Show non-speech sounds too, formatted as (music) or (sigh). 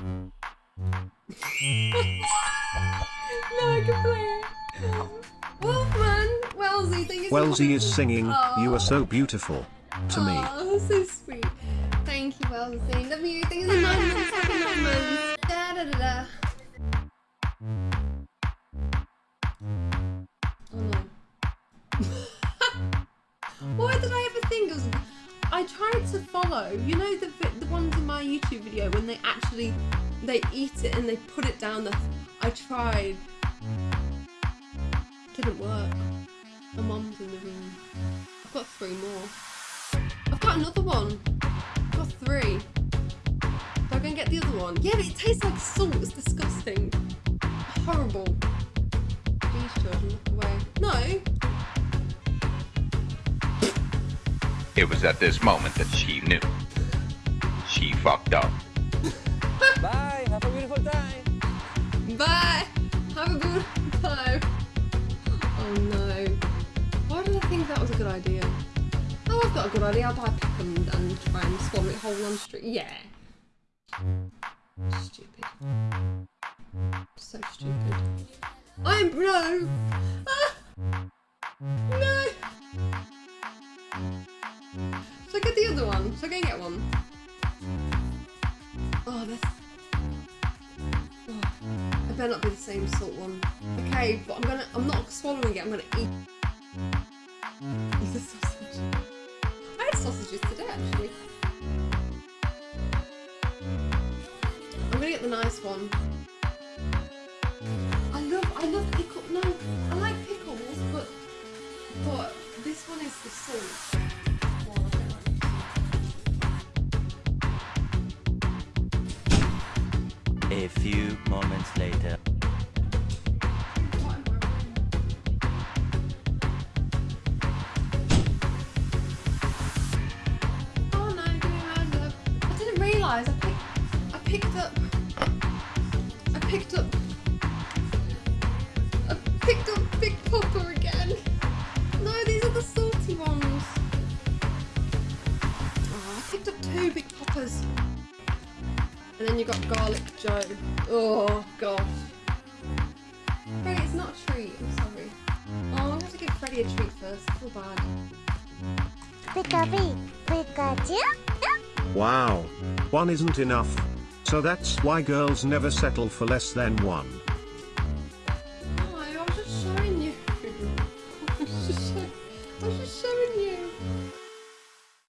no, I can play it. Wolfman, Wellesley, thank you so Wellesley is singing, You are so beautiful. To me. Oh, so sweet. Thank you, Wellesley. Love you. Thank you so much. Happy nine months. Da da da da. Oh no. (laughs) Why did I ever think it was? I tried to follow. You know the ones in my YouTube video when they actually they eat it and they put it down. I tried. Didn't work. My mum's in the room. I've got three more. I've got another one. I've got three. Do I go and get the other one? Yeah, but it tastes like salt. It's disgusting. Horrible. Please, children, look away. No. It was at this moment that she knew. She fucked up. Bye. Have a beautiful time. Bye. Have a good time. Oh no. Why did I think that was a good idea? Oh, I've got a good idea. I'll buy pick and, and try and swallow it whole on the street. Yeah. Stupid. So stupid. I'm no. Ah! No. Should I get the other one? Should I go and get one? Oh. Oh, it better not be the same salt one. Okay, but I'm gonna. I'm not swallowing it. I'm gonna eat. Eat the sausage. I had sausages today, actually. I'm gonna get the nice one. A few moments later. Oh no, give me. I didn't realise I picked I picked up I picked up And then you got Garlic Joe. Oh gosh. Freddie, it's not a treat. I'm sorry. Oh, I'm gonna have to give Freddie a treat first. I feel bad. Pikachu, Pikachu. Wow. One isn't enough. So that's why girls never settle for less than one.